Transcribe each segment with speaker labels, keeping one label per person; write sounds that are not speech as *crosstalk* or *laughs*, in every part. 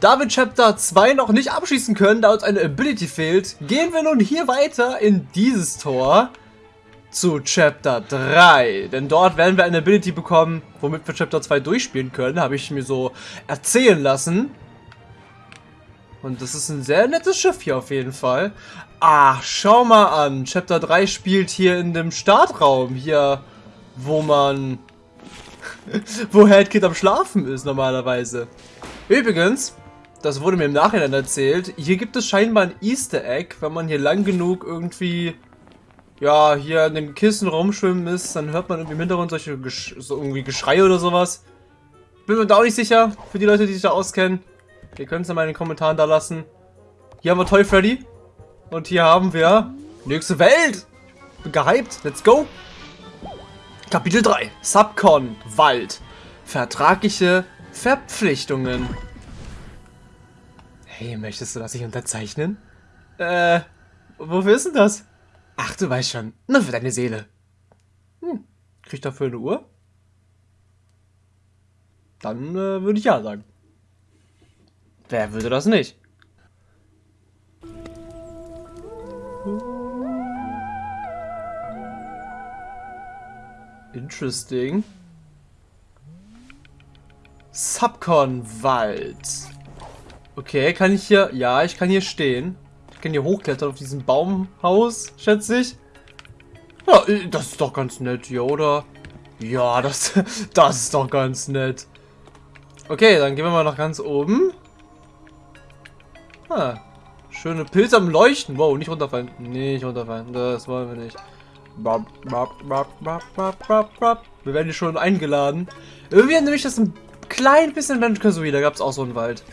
Speaker 1: Da wir Chapter 2 noch nicht abschließen können, da uns eine Ability fehlt, gehen wir nun hier weiter in dieses Tor zu Chapter 3. Denn dort werden wir eine Ability bekommen, womit wir Chapter 2 durchspielen können, habe ich mir so erzählen lassen. Und das ist ein sehr nettes Schiff hier auf jeden Fall. Ach, schau mal an. Chapter 3 spielt hier in dem Startraum. Hier, wo man... *laughs* wo Headkid am Schlafen ist normalerweise. Übrigens, das wurde mir im Nachhinein erzählt, hier gibt es scheinbar ein Easter Egg, wenn man hier lang genug irgendwie, ja, hier in den Kissen rumschwimmen ist, dann hört man irgendwie im Hintergrund solche Gesch so irgendwie Geschrei oder sowas. Bin mir da auch nicht sicher, für die Leute, die sich da auskennen. Ihr könnt es ja mal in den Kommentaren da lassen. Hier haben wir Toy Freddy. Und hier haben wir nächste Welt. Bin gehypt. Let's go. Kapitel 3. Subcon. Wald. Vertragliche Verpflichtungen. Hey, möchtest du das nicht unterzeichnen? Äh, wofür ist denn das? Ach, du weißt schon. Nur für deine Seele. Hm, krieg ich dafür eine Uhr? Dann äh, würde ich ja sagen. Wer würde das nicht? Interesting. Subcon Wald. Okay, kann ich hier... Ja, ich kann hier stehen. Ich kann hier hochklettern auf diesem Baumhaus, schätze ich. Ja, äh, das ist doch ganz nett hier, oder? Ja, *laughs* das, das ist doch ganz nett. Okay, dann gehen wir mal nach ganz oben. Ah, schöne Pilze am Leuchten. Wow, nicht runterfallen. Nicht runterfallen. Das wollen wir nicht. Wir werden hier schon eingeladen. Irgendwie erinnere ich das ein klein bisschen Banjo Kazooie. Da gab es auch so einen Wald.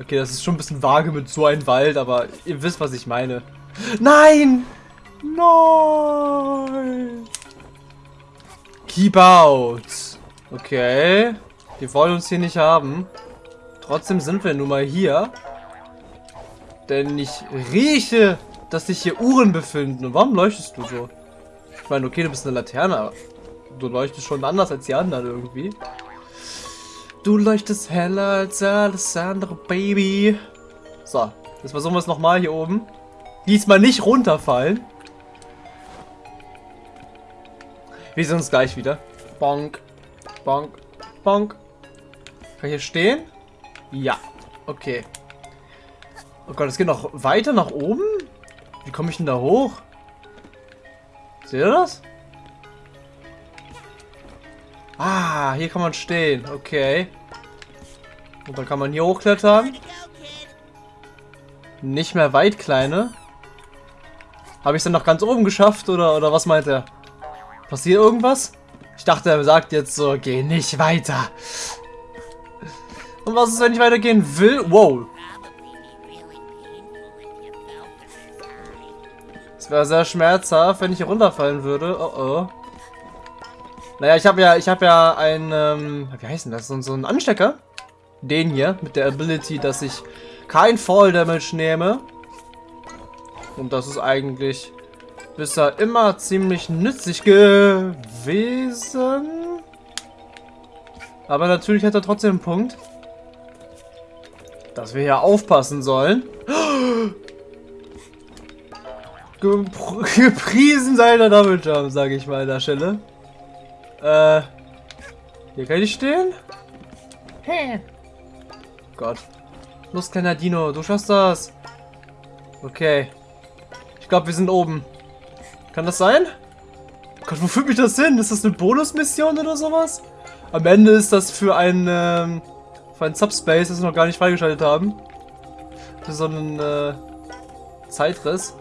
Speaker 1: Okay, das ist schon ein bisschen vage mit so einem Wald, aber ihr wisst, was ich meine. Nein! Nein! Keep out! Okay. Die wollen uns hier nicht haben. Trotzdem sind wir nun mal hier. Denn ich rieche, dass sich hier Uhren befinden. Und warum leuchtest du so? Ich meine, okay, du bist eine Laterne, aber du leuchtest schon anders als die anderen irgendwie. Du leuchtest heller als alles andere, Baby. So, jetzt versuchen wir es nochmal hier oben. Diesmal nicht runterfallen. Wir sehen uns gleich wieder. Bonk, bonk, bonk. Kann ich hier stehen? Ja, okay. Oh Gott, es geht noch weiter nach oben? Wie komme ich denn da hoch? Seht ihr das? Ah, hier kann man stehen. Okay. Und dann kann man hier hochklettern. Nicht mehr weit, Kleine. Habe ich es dann noch ganz oben geschafft oder, oder was meint er? Passiert irgendwas? Ich dachte, er sagt jetzt so, geh nicht weiter. Und was ist, wenn ich weitergehen will? Wow. Es wäre sehr schmerzhaft, wenn ich hier runterfallen würde. Oh oh. Naja, ich habe ja, ich habe ja ein, ähm, wie heißt denn das? So, so ein Anstecker. Den hier, mit der Ability, dass ich kein Fall Damage nehme. Und das ist eigentlich bisher immer ziemlich nützlich gewesen. Aber natürlich hat er trotzdem einen Punkt. Dass wir hier aufpassen sollen. *gasps* *laughs* Gepriesen sei der Double Jump, sage ich mal an der Stelle. Äh, hier kann ich stehen? Hä? Gott. Los, kleiner Dino, du schaffst das. Okay. Ich glaube, wir sind oben. Kann das sein? Gott, wo führt mich das hin? Ist das eine Bonusmission oder sowas? Am Ende ist das für ein, ähm, für ein Subspace, das wir noch gar nicht freigeschaltet haben. Für so einen, äh, Zeitriss.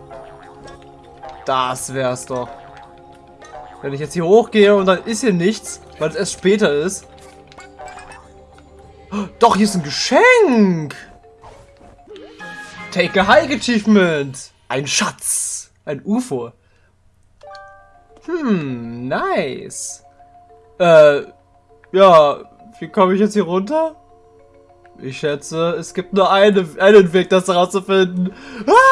Speaker 1: Das wär's doch. Wenn ich jetzt hier hochgehe und dann ist hier nichts, weil es erst später ist. Doch, hier ist ein Geschenk. Take a Hike Achievement. Ein Schatz. Ein UFO. Hm, nice. Äh, ja, wie komme ich jetzt hier runter? Ich schätze, es gibt nur eine, einen Weg, das herauszufinden. Ah!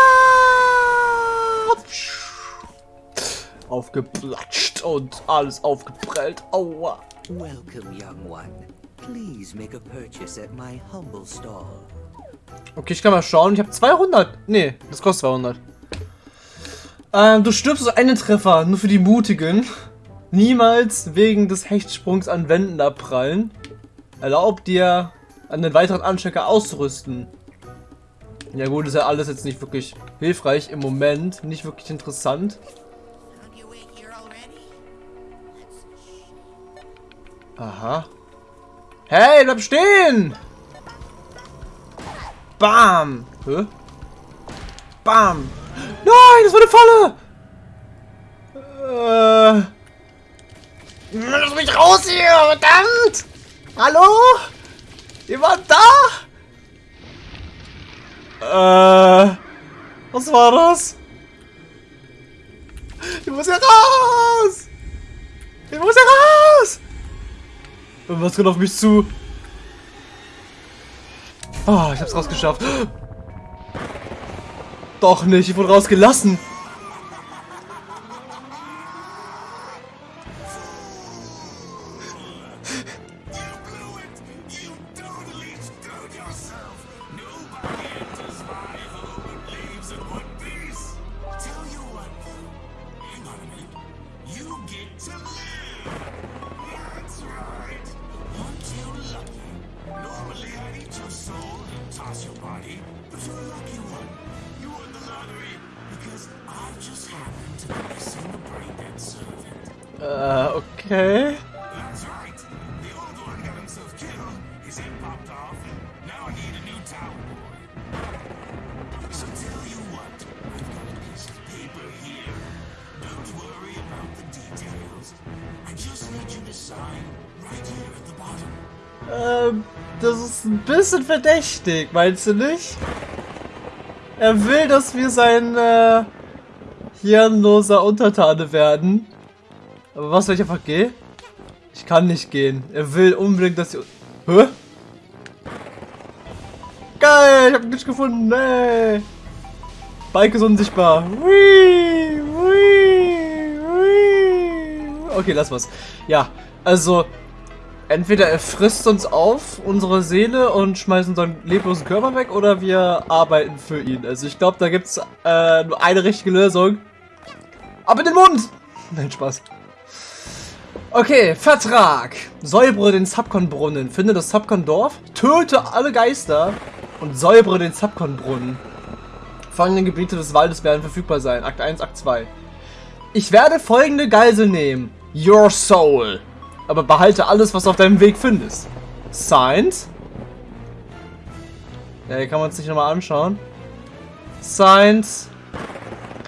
Speaker 1: Aufgeplatscht und alles aufgeprellt. Aua.
Speaker 2: Welcome, young one. please make a purchase at my humble stall?
Speaker 1: Okay, ich kann mal schauen. Ich habe 200. Nee, das kostet 200. Ähm, du stirbst so einen Treffer, nur für die Mutigen. Niemals wegen des Hechtsprungs an Wänden abprallen. Erlaubt dir, einen weiteren Anstecker auszurüsten. Ja gut, ist ja alles jetzt nicht wirklich hilfreich im Moment. Nicht wirklich interessant. Aha. Hey, bleib stehen! Bam! Hä? Bam! Nein, das war eine Falle! Äh. Lass mich raus hier, verdammt! Hallo? Jemand da? Äh. Was war das? Ich muss hier raus! Ich muss hier raus! Was kommt auf mich zu? Oh, ich hab's rausgeschafft. Doch nicht, ich wurde rausgelassen. Ähm, das ist ein bisschen verdächtig, meinst du nicht? Er will, dass wir sein äh, hirnloser Untertane werden. Aber was, wenn ich einfach gehe? Ich kann nicht gehen. Er will unbedingt, dass ich... Hä? Geil, ich hab nicht gefunden. Nee. Bike ist unsichtbar. Whee, whee, whee. Okay, lass was. Ja, also... Entweder er frisst uns auf, unsere Seele, und schmeißt unseren leblosen Körper weg, oder wir arbeiten für ihn. Also ich glaube, da gibt es äh, nur eine richtige Lösung. Ab in den Mund! *laughs* Nein, Spaß. Okay, Vertrag. Säubere den Subcon-Brunnen. Finde das Subcon-Dorf, töte alle Geister und säubere den Subcon-Brunnen. Folgende Gebiete des Waldes werden verfügbar sein. Akt 1, Akt 2. Ich werde folgende Geisel nehmen. Your Soul. Aber behalte alles, was du auf deinem Weg findest. Signed. Ja, hier kann man es sich nochmal anschauen. Signed.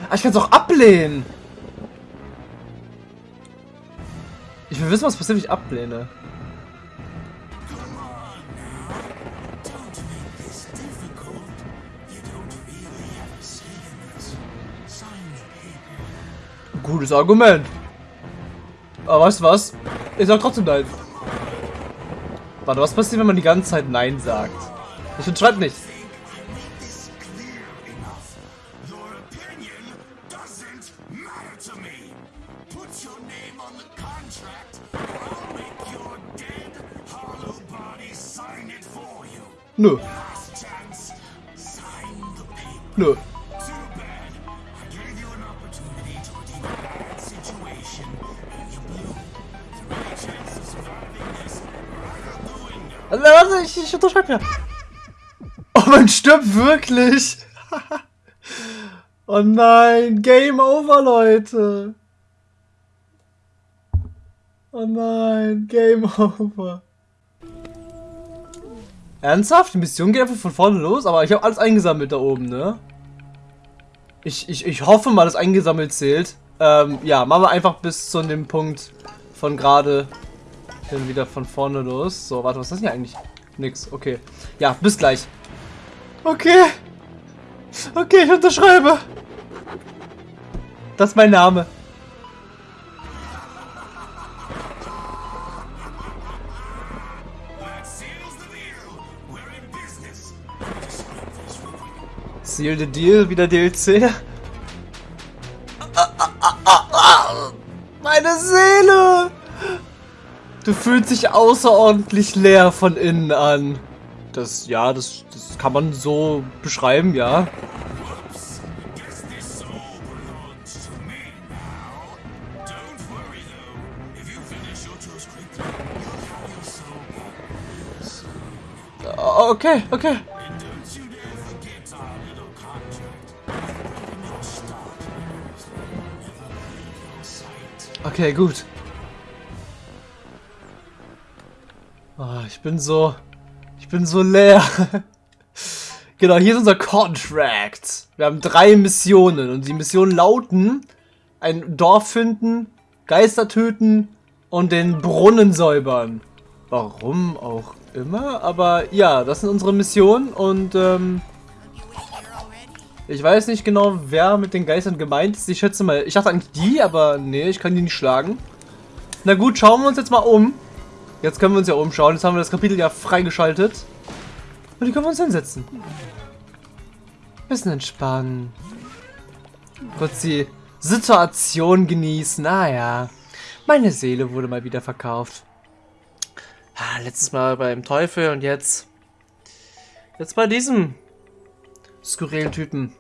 Speaker 1: Ah, ich kann es auch ablehnen. Ich will wissen, was passiert, wenn ich ablehne. Gutes Argument. Aber weißt du was? Ich sag trotzdem nein. Warte, was passiert, wenn man die ganze Zeit Nein sagt? Ich unterschreibe nicht.
Speaker 3: think I
Speaker 1: warte, ich, ich unterschreibe ja. Oh, man stirbt wirklich. *laughs* oh nein, Game Over, Leute. Oh nein, Game Over. Ernsthaft? Die Mission geht einfach von vorne los, aber ich habe alles eingesammelt da oben, ne? Ich, ich, ich hoffe mal, dass eingesammelt zählt. Ähm, ja, machen wir einfach bis zu dem Punkt von gerade dann wieder von vorne los. So, warte, was ist das hier eigentlich? Nix, okay. Ja, bis gleich. Okay. Okay, ich unterschreibe. Das ist mein Name. Seal the Deal, wieder DLC. Du fühlst dich außerordentlich leer von innen an. Das, ja, das, das kann man so beschreiben, ja.
Speaker 3: Back.
Speaker 1: Okay, okay.
Speaker 3: And don't
Speaker 1: ich bin so. Ich bin so leer. *laughs* genau, hier ist unser Contract. Wir haben drei Missionen und die Missionen lauten: ein Dorf finden, Geister töten und den Brunnen säubern. Warum auch immer, aber ja, das sind unsere Missionen und ähm, ich weiß nicht genau, wer mit den Geistern gemeint ist. Ich schätze mal, ich dachte eigentlich die, aber nee, ich kann die nicht schlagen. Na gut, schauen wir uns jetzt mal um. Jetzt können wir uns ja umschauen. Jetzt haben wir das Kapitel ja freigeschaltet. Und hier können wir uns hinsetzen. Bisschen entspannen. Kurz die Situation genießen. Naja, meine Seele wurde mal wieder verkauft. Ah, letztes Mal beim Teufel und jetzt... Jetzt bei diesem skurrilen Typen.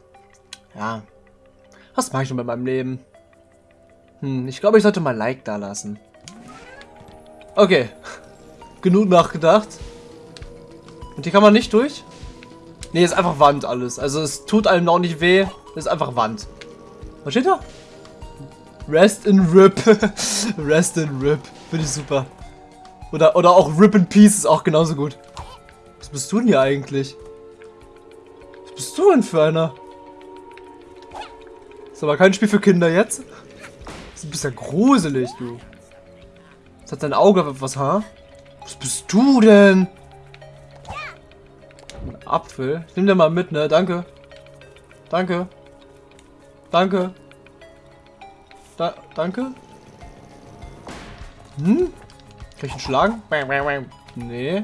Speaker 1: Ja. Was mache ich nun mit meinem Leben? Hm, ich glaube, ich sollte mal Like da lassen. Okay. Genug nachgedacht. Und hier kann man nicht durch? Nee, ist einfach Wand alles. Also es tut einem auch nicht weh. ist einfach Wand. Was steht da? Rest in Rip. *laughs* Rest in Rip. Finde ich super. Oder, oder auch Rip in Peace ist auch genauso gut. Was bist du denn hier eigentlich? Was bist du denn für einer? Ist aber kein Spiel für Kinder jetzt. Das ist ein bisschen gruselig, du. Das hat dein Auge etwas Haar. Was bist du denn? Ein Apfel. Ich nehm den mal mit, ne? Danke. Danke. Danke. Da, danke. Hm? Kann ich ihn schlagen? Nee.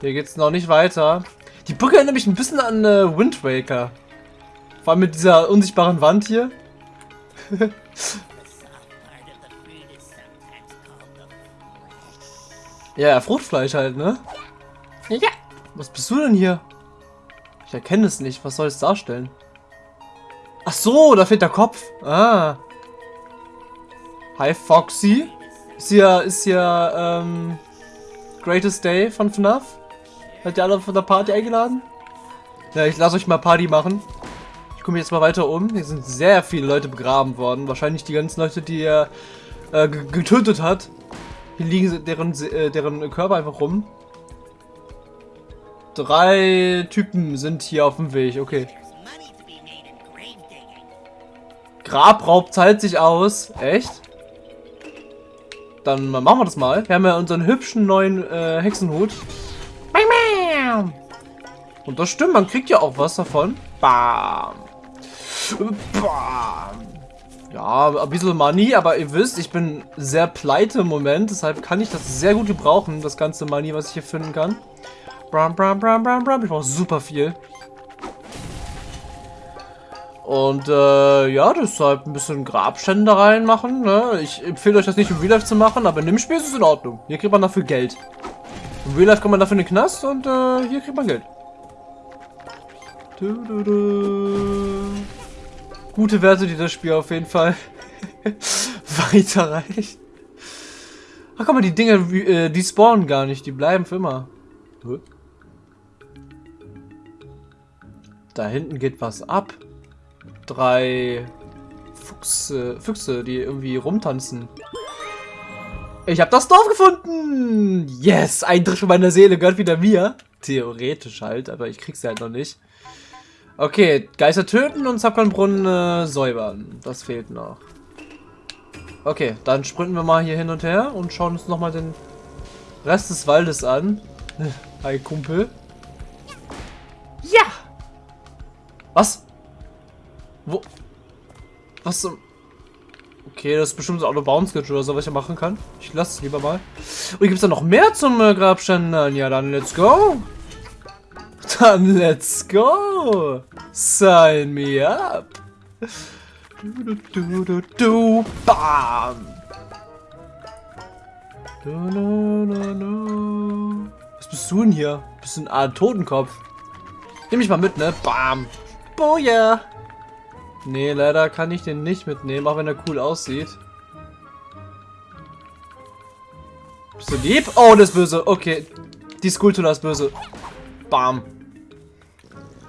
Speaker 1: Hier geht's noch nicht weiter. Die Brücke erinnert mich ein bisschen an äh, Wind Waker. Vor allem mit dieser unsichtbaren Wand hier. *laughs* ja, Fruchtfleisch halt, ne? Ja. Was bist du denn hier? Ich erkenne es nicht. Was soll es darstellen? Ach so, da fehlt der Kopf. Ah. Hi, Foxy. Ist hier, ist hier, ähm, Greatest Day von FNAF? Hat ihr alle von der Party eingeladen? Ja, ich lasse euch mal Party machen. Ich komme jetzt mal weiter um. Hier sind sehr viele Leute begraben worden. Wahrscheinlich die ganzen Leute, die er äh, getötet hat. Hier liegen deren, äh, deren Körper einfach rum. Drei Typen sind hier auf dem Weg. Okay. Grabraub zahlt sich aus. Echt? Dann machen wir das mal. Wir haben ja unseren hübschen neuen äh, Hexenhut. Und das stimmt, man kriegt ja auch was davon. Bam. Bam. Ja, ein bisschen Money, aber ihr wisst, ich bin sehr pleite im Moment. Deshalb kann ich das sehr gut gebrauchen, das ganze Money, was ich hier finden kann. Bram, bram, bram, bram, bram. Ich brauche super viel. Und äh, ja, deshalb ein bisschen Grabstände reinmachen. Ne? Ich empfehle euch das nicht im Real Life zu machen, aber in dem Spiel ist es in Ordnung. Hier kriegt man dafür Geld. Im Real Life kommt man dafür in den Knast und äh, hier kriegt man Geld. Du, du, du. Gute Werte, die das Spiel auf jeden Fall *laughs* weiterreicht. Ach guck mal, die Dinge, äh, die spawnen gar nicht, die bleiben für immer. Da hinten geht was ab. Drei Fuchse, Füchse, die irgendwie rumtanzen. Ich habe das Dorf gefunden! Yes! Ein Drittel meiner Seele gehört wieder mir. Theoretisch halt, aber ich krieg's halt noch nicht. Okay, Geister töten und Zapkernbrunnen äh, säubern. Das fehlt noch. Okay, dann sprinten wir mal hier hin und her und schauen uns nochmal den Rest des Waldes an. *laughs* Hi, Kumpel. Ja! Was? Wo? Was zum... Okay, das ist bestimmt auch eine Bounce-Glitch oder so, was ich machen kann. Ich lasse es lieber mal. Und gibt es da noch mehr zum äh, Grabstein? Ja, dann let's go. Dann let's go. Sign me up. Du, du, du, du. Bam. Du, du, du, du. Was bist du denn hier? Bist du ein Art Totenkopf? Nimm mich mal mit, ne? Bam. Boja. Nee, leider kann ich den nicht mitnehmen, auch wenn er cool aussieht. Bist du lieb? Oh, das ist böse. Okay. Die Skulptur ist böse. Bam.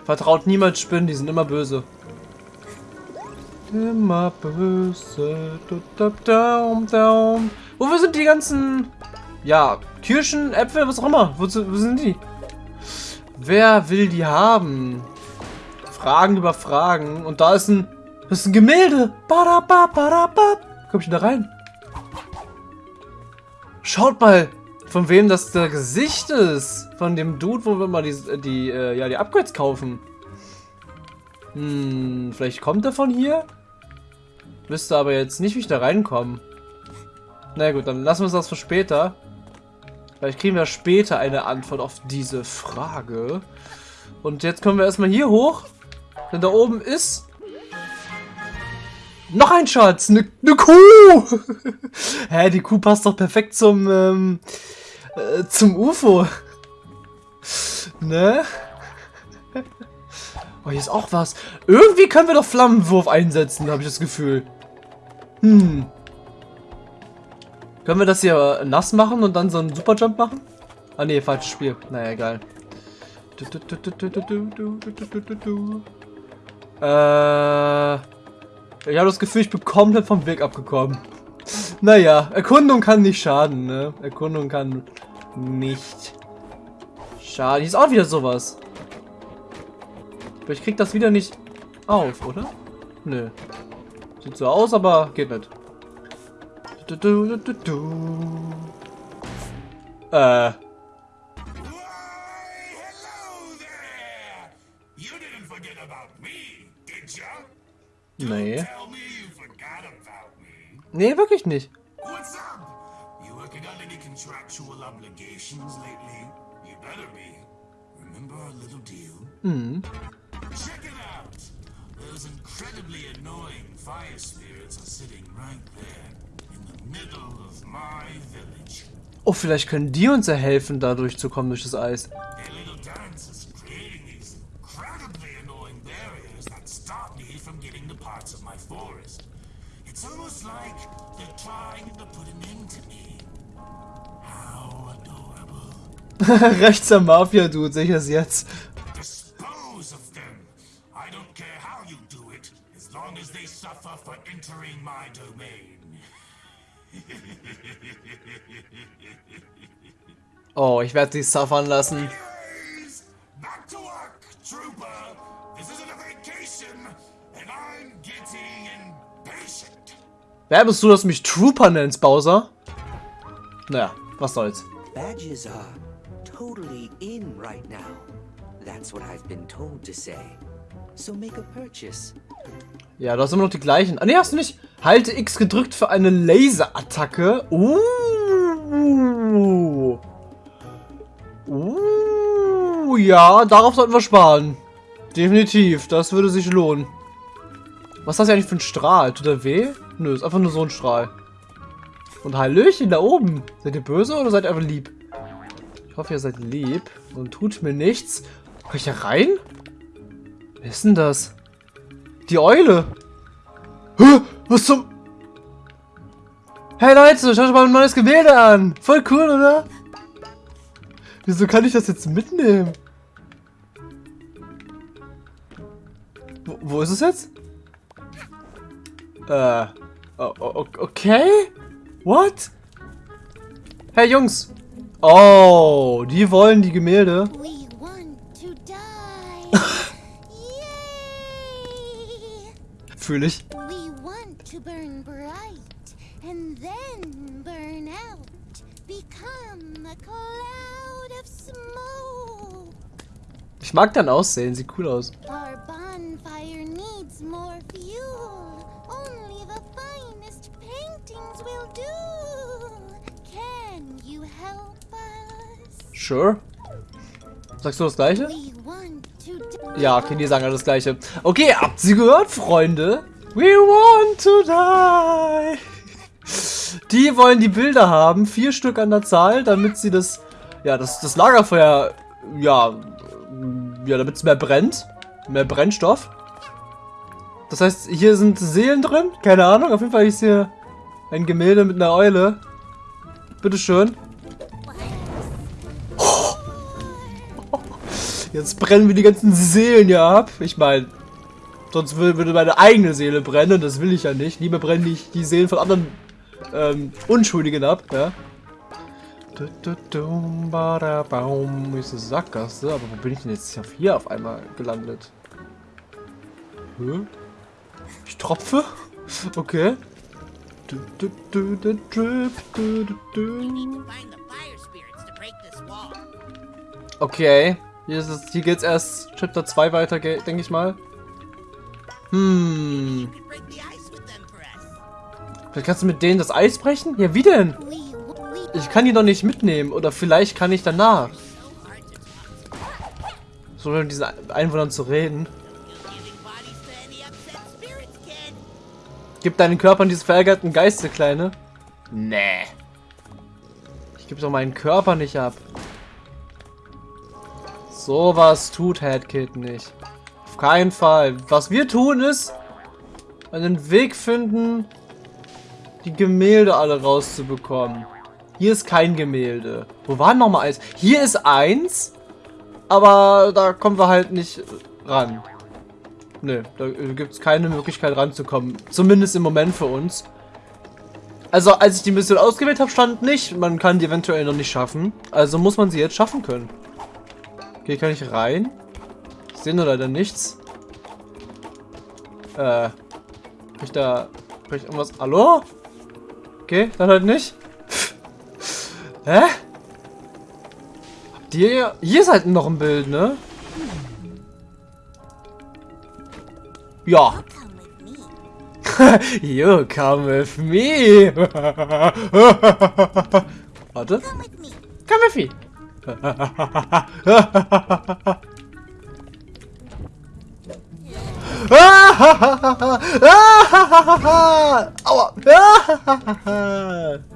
Speaker 1: Vertraut niemals Spinnen, die sind immer böse. Immer böse. Daum, daum. Wo sind die ganzen... Ja, Kirschen, Äpfel, was auch immer. Wo, wo sind die? Wer will die haben? Fragen über Fragen. Und da ist ein... Das ist ein Gemälde. Badabab, badabab. Komm ich da rein? Schaut mal, von wem das der Gesicht ist. Von dem Dude, wo wir mal die, die, äh, ja, die Upgrades kaufen. Hm, vielleicht kommt er von hier? Wüsste aber jetzt nicht, wie ich da reinkomme. Na gut, dann lassen wir uns das für später. Vielleicht kriegen wir später eine Antwort auf diese Frage. Und jetzt kommen wir erstmal hier hoch. Denn da oben ist... Noch ein Schatz! Eine ne Kuh! *laughs* Hä, die Kuh passt doch perfekt zum... Ähm, äh, zum UFO. Ne? Oh, hier ist auch was. Irgendwie können wir doch Flammenwurf einsetzen, habe ich das Gefühl. Hm. Können wir das hier nass machen und dann so einen Superjump machen? Ah ne, falsches Spiel. Naja, egal. Äh, ich habe das Gefühl, ich bin komplett vom Weg abgekommen. Naja, Erkundung kann nicht schaden, ne? Erkundung kann nicht schaden. Hier ist auch wieder sowas. Aber ich krieg das wieder nicht auf, oder? Nö. Sieht so aus, aber geht nicht. Du, du, du, Äh.
Speaker 3: Why, hello there! You contractual obligations lately? You better be. Remember our little deal?
Speaker 1: Hm.
Speaker 3: Check it out. Those incredibly annoying fire spirits are sitting right there in the middle of my village.
Speaker 1: Oh, vielleicht können die uns ja helfen, da durchzukommen durch das Eis.
Speaker 3: Their little dance is creating these incredibly annoying barriers that stop me from getting the parts of my forest. It's almost like they're trying to put an end to me. *laughs*
Speaker 1: Am Mafia-Dude, sehe ich es jetzt. *laughs* Oh, ich werde sie suffern lassen. Wer bist du, dass du mich Trooper nennst, Bowser? Naja, was soll's.
Speaker 2: Badges are totally in right now. That's what I've been told to say. So make a purchase.
Speaker 1: Ja, du hast immer noch die gleichen. Ah, nee, hast du nicht. Halte X gedrückt für eine Laserattacke. Uh. Uh, ja, darauf sollten wir sparen. Definitiv, das würde sich lohnen. Was ist das eigentlich für ein Strahl? Tut er weh? Nö, ist einfach nur so ein Strahl. Und Hallöchen da oben. Seid ihr böse oder seid ihr einfach lieb? Ich hoffe, ihr seid lieb und tut mir nichts. Kann ich da rein? Wer ist denn das? Die Eule. Hä? Was zum... Hey Leute, schaut euch mal ein neues Gemälde an. Voll cool, oder? Wieso kann ich das jetzt mitnehmen? Wo, wo ist es jetzt? Äh. Okay? What? Hey Jungs. Oh, die wollen die Gemälde.
Speaker 4: We want to die. *laughs* Yay!
Speaker 1: Fühle ich.
Speaker 4: We want to burn bright and then burn out. Become a cloud of smoke.
Speaker 1: Ich mag dein Aussehen, sieht cool aus.
Speaker 4: Our bonfire needs more fuel. Paintings will do. Can you help us?
Speaker 1: Sure. Sagst du das gleiche? Ja, okay, die sagen alle das gleiche. Okay, habt ihr gehört, Freunde? We want to die. Die wollen die Bilder haben, vier Stück an der Zahl, damit sie das, ja, das, das Lagerfeuer, ja, ja, damit es mehr brennt. Mehr Brennstoff. Das heißt, hier sind Seelen drin. Keine Ahnung, auf jeden Fall ist hier ein Gemälde mit einer Eule. Bitteschön. *laughs* Jetzt brennen wir die ganzen Seelen hier ab. Ich meine, sonst würde meine eigene Seele brennen. Das will ich ja nicht. Lieber brenne ich die Seelen von anderen ähm, Unschuldigen ab. Ja. Baum ist eine Sackgasse. Aber wo bin ich denn jetzt hier auf einmal gelandet? Hä? Ich tropfe? Okay. Drip, du, du.
Speaker 5: Find the to break this wall.
Speaker 1: Okay. Hier, ist es, hier geht's erst Chapter 2 weiter, denke ich mal. Hm. Vielleicht kannst du mit denen das Eis brechen? Ja, wie denn? Ich kann die doch nicht mitnehmen. Oder vielleicht kann ich danach. So mit diesen Einwohnern zu reden. Gib deinen Körper an diese verärgerten Geister, Kleine. Nee. Ich gebe doch meinen Körper nicht ab. Sowas tut Headkid nicht. Auf keinen Fall. Was wir tun ist, einen Weg finden, die Gemälde alle rauszubekommen. Hier ist kein Gemälde. Wo war nochmal eins? Hier ist eins, aber da kommen wir halt nicht ran. Nö, da gibt es keine Möglichkeit ranzukommen. Zumindest im Moment für uns. Also, als ich die Mission ausgewählt habe, stand nicht, man kann die eventuell noch nicht schaffen. Also muss man sie jetzt schaffen können. Okay, kann ich rein? Ich sehe nur leider nichts. Äh. Krieg ich da. Krieg ich irgendwas. Hallo? Okay, dann halt nicht. *laughs* Hä? Habt ihr. Hier halt noch ein Bild, ne? Ja.
Speaker 4: you come with me. *laughs* *laughs*
Speaker 1: Warte.
Speaker 4: Come with me.
Speaker 1: Come with me. Aua. *laughs*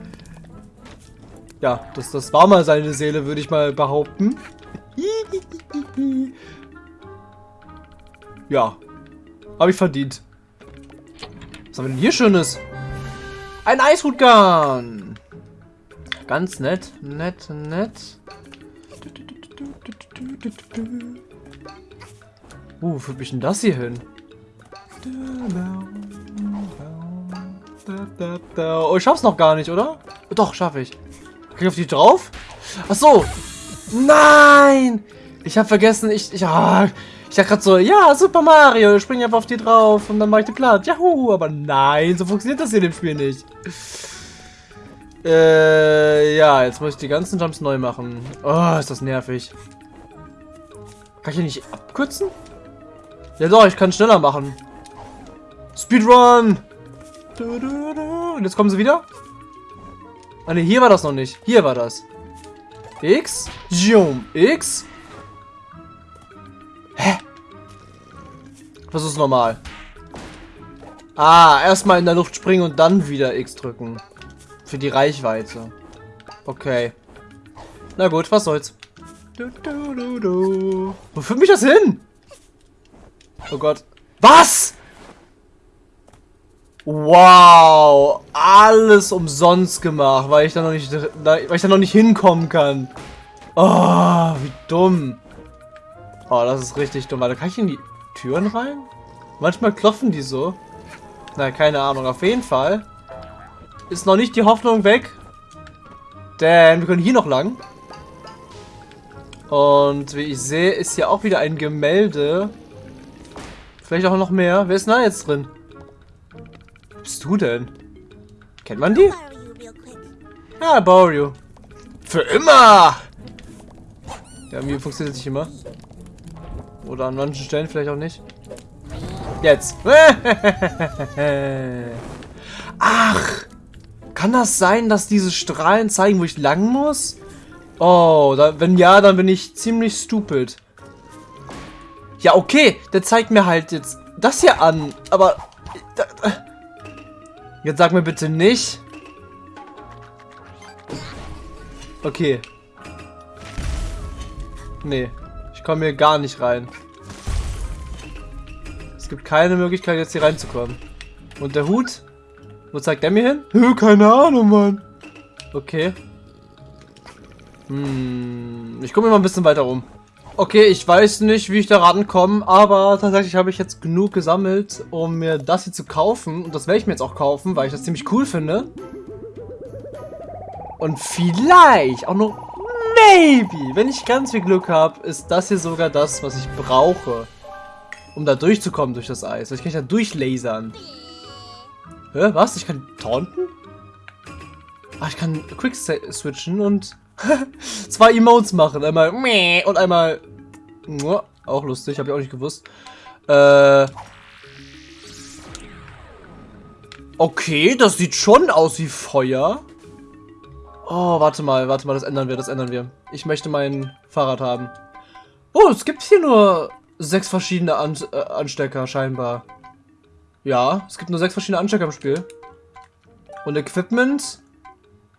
Speaker 1: Ja, das, das war mal seine Seele, würde ich mal behaupten. Ja. Habe ich verdient. Was haben wir denn hier Schönes? Ein Eishutgun. Ganz nett, nett, nett. Uh, wo führt mich denn das hier hin? Oh, ich schaff's noch gar nicht, oder? Doch, schaffe ich. Kann ich auf die drauf? Ach so. Nein! Ich habe vergessen, ich, ich, ah, ich dachte gerade so, ja, Super Mario, ich springe einfach auf die drauf und dann mache ich die platt. Juhu, aber nein, so funktioniert das hier in dem Spiel nicht. Äh, ja, jetzt muss ich die ganzen Jumps neu machen. Oh, ist das nervig. Kann ich hier nicht abkürzen? Ja doch, ich kann schneller machen. Speedrun! Und jetzt kommen sie wieder? Ah ne, hier war das noch nicht. Hier war das. X. Jum. X. Das ist normal. Ah, erstmal in der Luft springen und dann wieder X drücken. Für die Reichweite. Okay. Na gut, was soll's. Du, du, du, du. Wo führt mich das hin? Oh Gott. Was? Wow. Alles umsonst gemacht, weil ich da noch nicht, da, weil ich da noch nicht hinkommen kann. Oh, wie dumm. Oh, das ist richtig dumm. Warte, kann ich in die Türen rein? Manchmal klopfen die so. Na, keine Ahnung. Auf jeden Fall ist noch nicht die Hoffnung weg. Denn wir können hier noch lang. Und wie ich sehe, ist hier auch wieder ein Gemälde. Vielleicht auch noch mehr. Wer ist denn da jetzt drin? Bist du denn? Kennt man die? Ja, borrow. Für immer! Ja, mir funktioniert es nicht immer. Oder an manchen Stellen vielleicht auch nicht. Jetzt. *laughs* Ach! Kann das sein, dass diese Strahlen zeigen, wo ich lang muss? Oh, da, wenn ja, dann bin ich ziemlich stupid. Ja, okay, der zeigt mir halt jetzt das hier an, aber... Da, da, jetzt sag mir bitte nicht, Okay. Nee. Ich komme hier gar nicht rein. Es gibt keine Möglichkeit, jetzt hier reinzukommen. Und der Hut? Wo zeigt der mir hin? Hö, keine Ahnung, Mann. Okay. Hm, ich gucke mir mal ein bisschen weiter um. Okay, ich weiß nicht, wie ich da rankomme, aber tatsächlich habe ich jetzt genug gesammelt, um mir das hier zu kaufen. Und das werde ich mir jetzt auch kaufen, weil ich das ziemlich cool finde. Und vielleicht auch noch, maybe, wenn ich ganz viel Glück habe, ist das hier sogar das, was ich brauche, um da durchzukommen durch das Eis. Ich kann da durchlasern. Hä, was? Ich kann taunten? Ah, ich kann Quick switchen und *laughs* zwei Emotes machen. Einmal meh und einmal auch lustig, habe ich auch nicht gewusst. Äh Okay, das sieht schon aus wie Feuer. Oh, warte mal, warte mal, das ändern wir, das ändern wir. Ich möchte mein Fahrrad haben. Oh, es gibt hier nur sechs verschiedene An äh, Anstecker, scheinbar. Ja, es gibt nur sechs verschiedene Anstecker im Spiel. Und Equipment?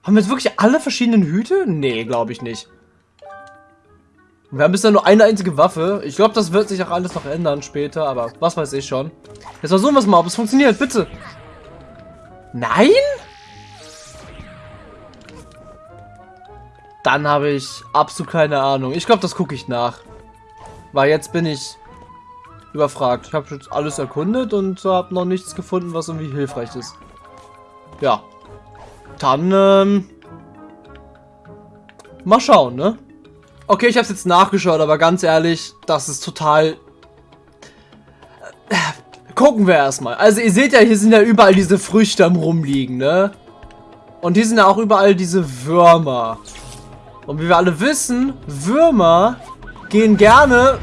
Speaker 1: Haben wir jetzt wirklich alle verschiedenen Hüte? Nee, glaube ich nicht. Wir haben bisher nur eine einzige Waffe. Ich glaube, das wird sich auch alles noch ändern später, aber was weiß ich schon. Jetzt versuchen wir es mal, ob es funktioniert, bitte. Nein? Dann habe ich absolut keine Ahnung. Ich glaube, das gucke ich nach. Weil jetzt bin ich überfragt. Ich habe jetzt alles erkundet und habe noch nichts gefunden, was irgendwie hilfreich ist. Ja. Dann, ähm... Mal schauen, ne? Okay, ich habe es jetzt nachgeschaut, aber ganz ehrlich, das ist total... Gucken wir erstmal. Also ihr seht ja, hier sind ja überall diese Früchte am rumliegen, ne? Und hier sind ja auch überall diese Würmer. Und wie wir alle wissen, Würmer gehen gerne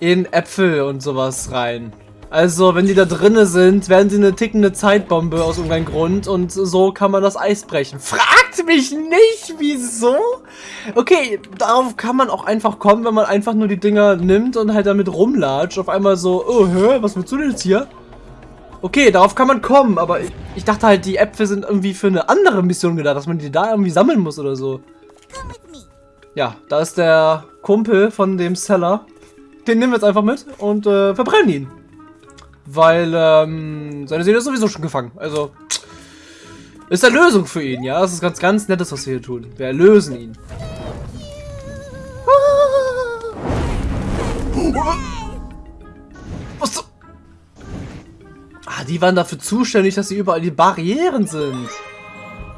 Speaker 1: in Äpfel und sowas rein. Also, wenn die da drinnen sind, werden sie eine tickende Zeitbombe aus irgendeinem Grund und so kann man das Eis brechen. Fragt mich nicht, wieso? Okay, darauf kann man auch einfach kommen, wenn man einfach nur die Dinger nimmt und halt damit rumlatscht. Auf einmal so, oh, hör, was willst du denn jetzt hier? Okay, darauf kann man kommen, aber ich, ich dachte halt, die Äpfel sind irgendwie für eine andere Mission gedacht, dass man die da irgendwie sammeln muss oder so. Ja, da ist der Kumpel von dem Seller. Den nehmen wir jetzt einfach mit und äh, verbrennen ihn. Weil ähm, seine Seele ist sowieso schon gefangen. Also ist eine Lösung für ihn, ja. Das ist ganz, ganz nettes, was wir hier tun. Wir erlösen ihn. *laughs* Ah, die waren dafür zuständig, dass sie überall die Barrieren sind.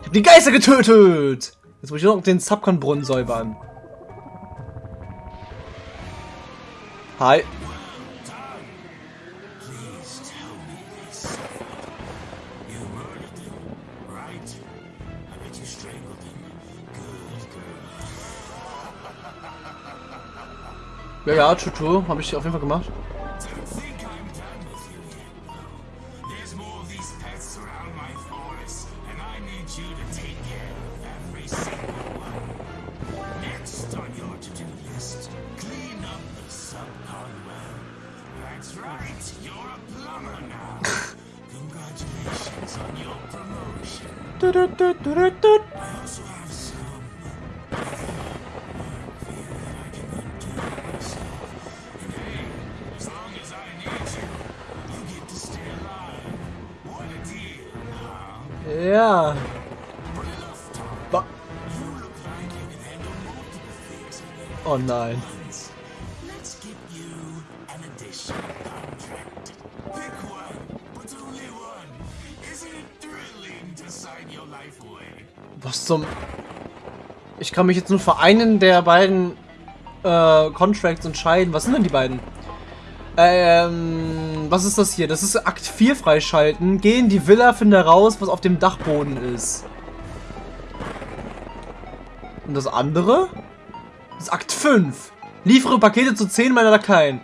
Speaker 1: Ich hab die Geister getötet. Jetzt muss ich noch den Subcon-Brunnen säubern. Hi. Ja, ja, Tutu, habe ich auf jeden Fall gemacht.
Speaker 3: There's more of these pests around my forest, and I need you to take care of every single one. Next on your to-do list, clean up the subcon well. That's right, you're a plumber now. Congratulations on your promotion. Away?
Speaker 1: Was zum... Ich kann mich jetzt nur für einen der beiden äh, Contracts entscheiden. Was sind denn die beiden? Ähm, was ist das hier? Das ist Akt 4 freischalten. Geh in die Villa, finde raus, was auf dem Dachboden ist. Und das andere? Das ist Akt 5. Liefere Pakete zu 10 meiner Lakaien.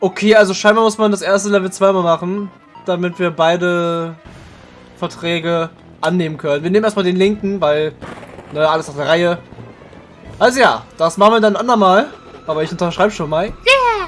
Speaker 1: Okay, also scheinbar muss man das erste Level zweimal machen, damit wir beide Verträge annehmen können. Wir nehmen erstmal den linken, weil ne, alles auf der Reihe. Also ja, das machen wir dann andermal. Aber ich unterschreibe schon mal.
Speaker 3: Good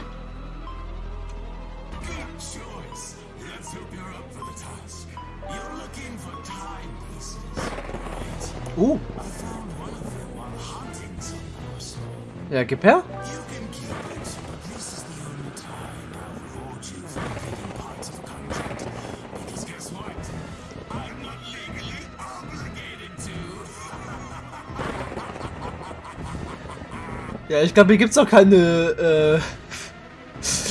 Speaker 3: legally obligated to.
Speaker 1: Ja, ich glaube, hier gibt's auch keine, äh,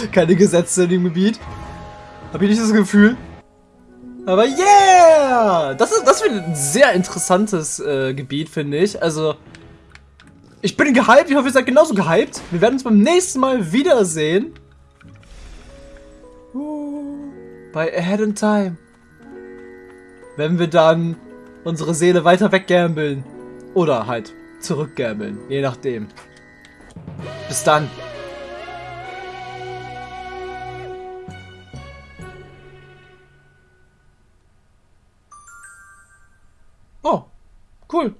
Speaker 1: *laughs* keine Gesetze in dem Gebiet. Hab ich nicht das Gefühl. Aber yeah! Das ist, das wird ein sehr interessantes äh, Gebiet, finde ich. Also, ich bin gehypt, ich hoffe, ihr seid genauso gehypt. Wir werden uns beim nächsten Mal wiedersehen. Bei Ahead in Time. Wenn wir dann unsere Seele weiter weggambeln. Oder halt zurückgambeln, je nachdem. Bis dann. Oh, cool.